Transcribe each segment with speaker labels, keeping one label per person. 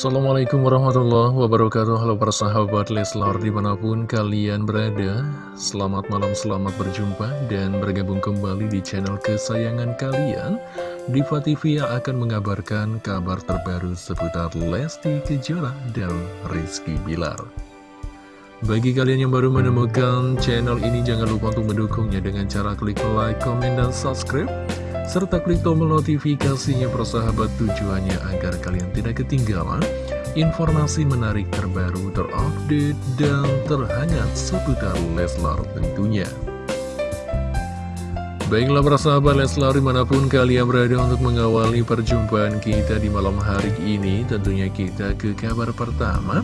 Speaker 1: Assalamualaikum warahmatullahi wabarakatuh. Halo para sahabat Leslar di mana pun kalian berada. Selamat malam, selamat berjumpa dan bergabung kembali di channel kesayangan kalian. Diva TV yang akan mengabarkan kabar terbaru seputar Lesti Kejora dan Rizky Bilar. Bagi kalian yang baru menemukan channel ini, jangan lupa untuk mendukungnya dengan cara klik like, comment, dan subscribe serta klik tombol notifikasinya persahabat tujuannya agar kalian tidak ketinggalan informasi menarik terbaru, terupdate, dan terhangat seputar Leslar tentunya. Baiklah persahabat Leslar di mana pun kalian berada untuk mengawali perjumpaan kita di malam hari ini Tentunya kita ke kabar pertama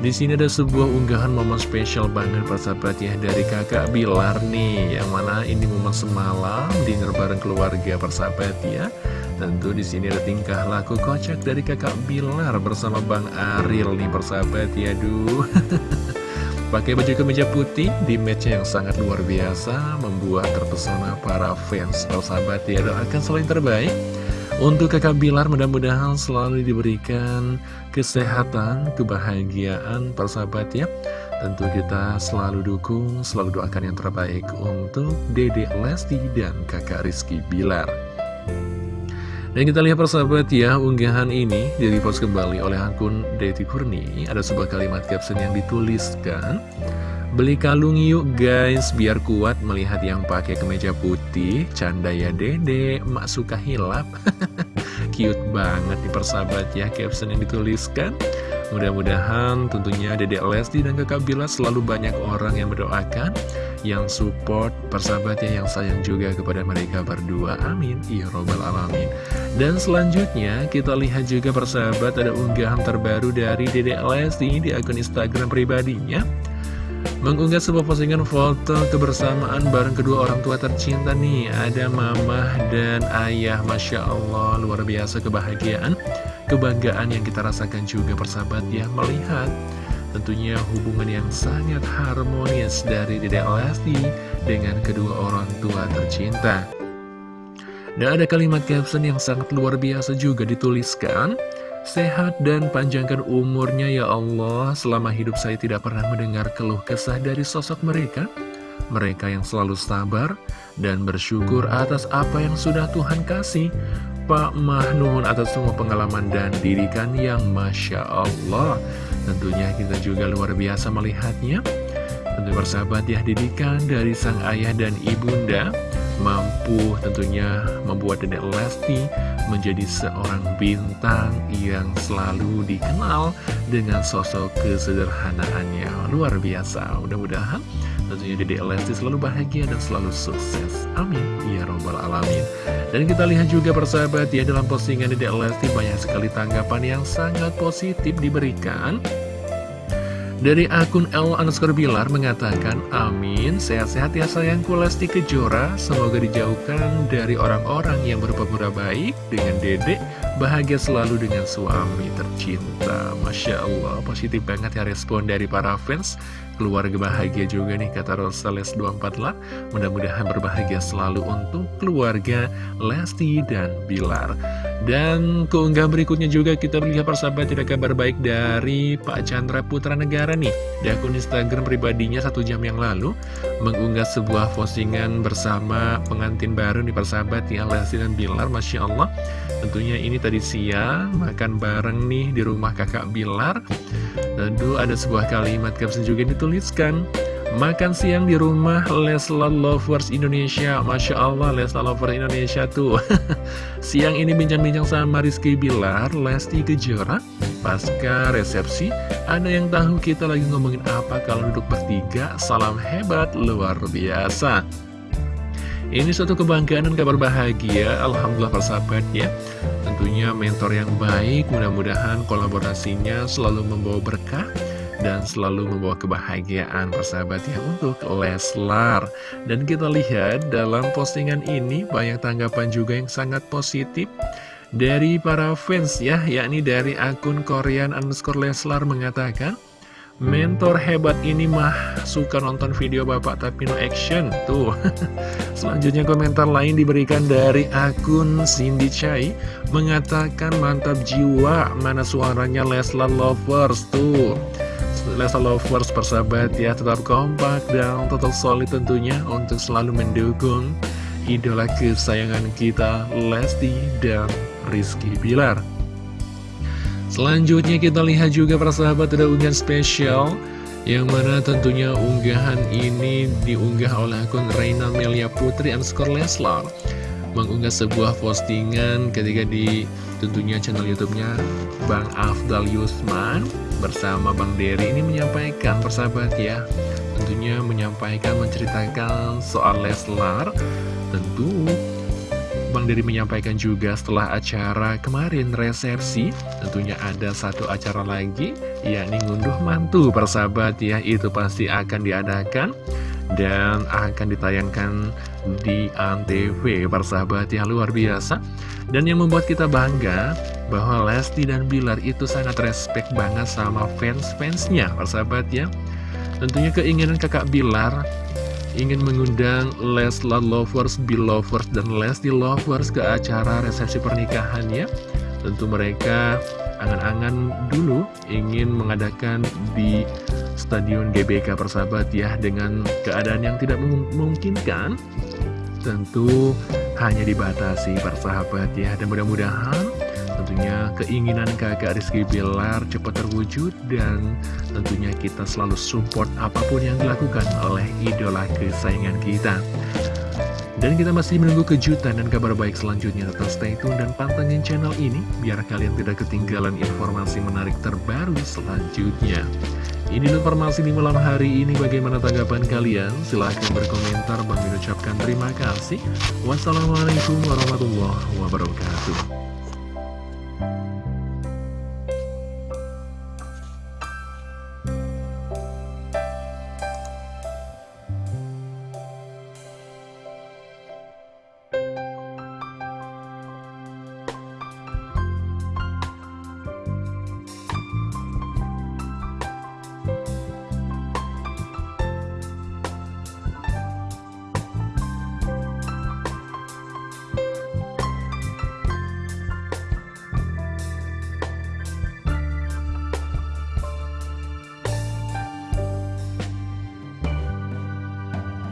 Speaker 1: di sini ada sebuah unggahan momen spesial banget persahabat ya dari kakak Bilar nih Yang mana ini momen semalam dinner bareng keluarga persahabat ya. Tentu di sini ada tingkah laku kocak dari kakak Bilar bersama Bang Aril nih persahabat ya Duh Pakai baju kemeja putih di match yang sangat luar biasa Membuat terpesona para fans persahabat ya. Doakan selain terbaik untuk kakak Bilar mudah-mudahan selalu diberikan kesehatan, kebahagiaan, persahabat ya. Tentu kita selalu dukung, selalu doakan yang terbaik untuk Dede Lesti dan kakak Rizky Bilar. Dan kita lihat persahabat ya, unggahan ini direpost kembali oleh akun Deti Purni. Ada sebuah kalimat caption yang dituliskan. Beli kalung yuk guys, biar kuat melihat yang pakai kemeja putih. Canda ya dede, emak suka hilap. Cute banget di persahabat ya caption yang dituliskan. Mudah-mudahan tentunya Dedek Lesti dan kakak Bila selalu banyak orang yang mendoakan, yang support persahabatnya, yang sayang juga kepada mereka berdua. Amin. Ya Robbal Alamin. Dan selanjutnya kita lihat juga persahabat ada unggahan terbaru dari Dedek Lesti di akun Instagram pribadinya mengunggah sebuah postingan foto kebersamaan bareng kedua orang tua tercinta nih. Ada mama dan ayah. Masya Allah luar biasa kebahagiaan. Kebanggaan yang kita rasakan juga persahabat ya Melihat. Tentunya hubungan yang sangat harmonis dari Dede Lesti Dengan kedua orang tua tercinta. Dan ada kalimat caption yang sangat luar biasa juga dituliskan Sehat dan panjangkan umurnya ya Allah. Selama hidup saya tidak pernah mendengar keluh kesah dari sosok mereka. Mereka yang selalu sabar dan bersyukur atas apa yang sudah Tuhan kasih. Pak Mahnuhun atas semua pengalaman dan didikan yang Masya Allah. Tentunya kita juga luar biasa melihatnya. Tentu bersahabat ya didikan dari sang ayah dan ibunda mampu tentunya membuat Dedek Lesti menjadi seorang bintang yang selalu dikenal dengan sosok kesederhanaannya. Luar biasa. Mudah-mudahan tentunya Dedek Lesti selalu bahagia dan selalu sukses. Amin. Ya robbal alamin. Dan kita lihat juga persahabat ya dalam postingan Dedek Lesti banyak sekali tanggapan yang sangat positif diberikan dari akun L underscore Bilar mengatakan, Amin, sehat-sehat ya sayangku Lesti Kejora, semoga dijauhkan dari orang-orang yang berpura-pura baik dengan dedek, bahagia selalu dengan suami tercinta. Masya Allah, positif banget ya respon dari para fans, keluarga bahagia juga nih kata Rosales 248, mudah-mudahan berbahagia selalu untuk keluarga Lesti dan Bilar. Dan keunggah berikutnya juga kita melihat persahabat tidak kabar baik dari Pak Chandra Putra Negara nih. Di akun Instagram pribadinya satu jam yang lalu Mengunggah sebuah postingan bersama pengantin baru nih persahabat ya Lesti dan Bilar Masya Allah. Tentunya ini tadi siang makan bareng nih di rumah kakak Bilar. Tentu ada sebuah kalimat caption juga yang dituliskan Makan siang di rumah Leslar Lovers Indonesia. Masya Allah Leslar Lovers Indonesia tuh. Siang ini bincang-bincang sama Rizky Bilar Lesti Kejora Pasca resepsi. Ada yang tahu kita lagi ngomongin apa Kalau duduk bertiga? Salam hebat luar biasa. Ini suatu kebanggaan dan kabar bahagia Alhamdulillah persahabat ya. Tentunya mentor yang baik Mudah-mudahan kolaborasinya selalu membawa berkah dan selalu membawa kebahagiaan persahabat ya untuk Leslar. Dan kita lihat dalam postingan ini banyak tanggapan juga yang sangat positif dari para fans ya yakni dari akun Korean underscore Leslar mengatakan Mentor hebat ini mah suka nonton video bapak tapi no action. Tuh Selanjutnya komentar lain diberikan dari akun Cindy Chai Mengatakan mantap jiwa Mana suaranya Leslar Lovers. Tuh Leslar Lovers persahabat ya Tetap kompak dan tetap solid tentunya Untuk selalu mendukung Idola kesayangan kita Lesti dan Rizky Bilar. Selanjutnya kita lihat juga para sahabat ada unggahan spesial Yang mana tentunya unggahan ini diunggah oleh akun Reina Melia Putri underscore Leslar Mengunggah sebuah postingan ketika di tentunya channel youtube-nya Bang Afdal Yusman Bersama Bang Dery ini menyampaikan persahabat ya Tentunya menyampaikan menceritakan soal Leslar. Tentu Bang Diri menyampaikan juga setelah acara kemarin resepsi Tentunya ada satu acara lagi yakni ngunduh mantu persahabat ya Itu pasti akan diadakan dan akan ditayangkan di Antv persahabat ya luar biasa Dan yang membuat kita bangga bahwa Lesti dan Bilar itu sangat respect banget sama fans-fansnya persahabat ya Tentunya keinginan kakak Bilar ingin mengundang Leslar Lovers, Bill Lovers, dan Lesti Lovers ke acara resepsi pernikahannya. Tentu mereka angan-angan dulu ingin mengadakan di Stadion GBK persahabat ya dengan keadaan yang tidak memungkinkan tentu hanya dibatasi persahabat ya dan mudah-mudahan Tentunya keinginan kakak Rizky Bilar cepat terwujud dan tentunya kita selalu support apa pun yang dilakukan oleh idola kesayangan kita. Dan kita masih menunggu kejutan dan kabar baik selanjutnya. Tetap stay tune dan pantengin channel ini biar kalian tidak ketinggalan informasi menarik terbaru selanjutnya. Ini informasi di malam hari ini bagaimana tanggapan kalian? Silahkan berkomentar. Bang ucapkan terima kasih. Wassalamualaikum warahmatullahi wabarakatuh.